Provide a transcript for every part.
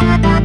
Thank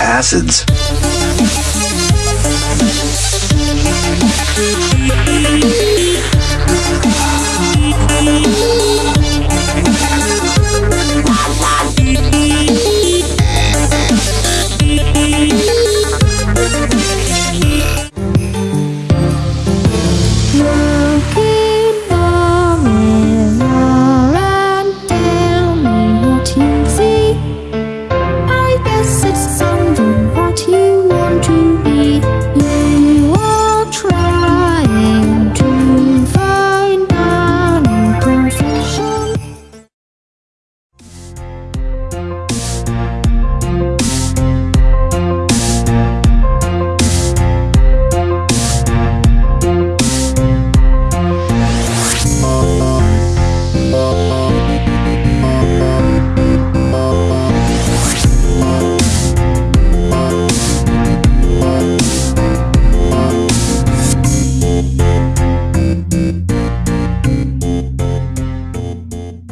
Acids.